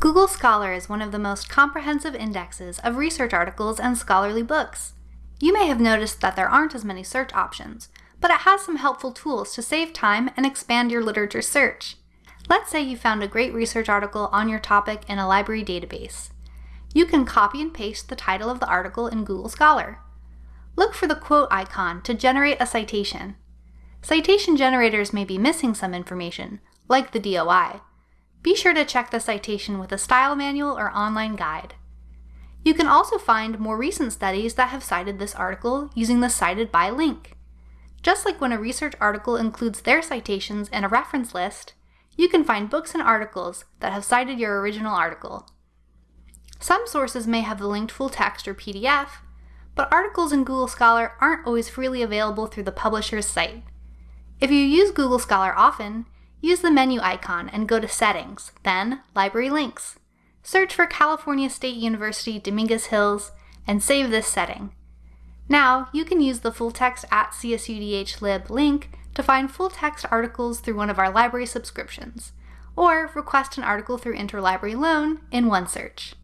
Google Scholar is one of the most comprehensive indexes of research articles and scholarly books. You may have noticed that there aren't as many search options, but it has some helpful tools to save time and expand your literature search. Let's say you found a great research article on your topic in a library database. You can copy and paste the title of the article in Google Scholar. Look for the quote icon to generate a citation. Citation generators may be missing some information, like the DOI. Be sure to check the citation with a style manual or online guide. You can also find more recent studies that have cited this article using the Cited By link. Just like when a research article includes their citations in a reference list, you can find books and articles that have cited your original article. Some sources may have the linked full text or PDF, but articles in Google Scholar aren't always freely available through the publisher's site. If you use Google Scholar often, use the menu icon and go to Settings, then Library Links. Search for California State University Dominguez Hills and save this setting. Now, you can use the full text at csudhlib link to find full text articles through one of our library subscriptions, or request an article through Interlibrary Loan in OneSearch.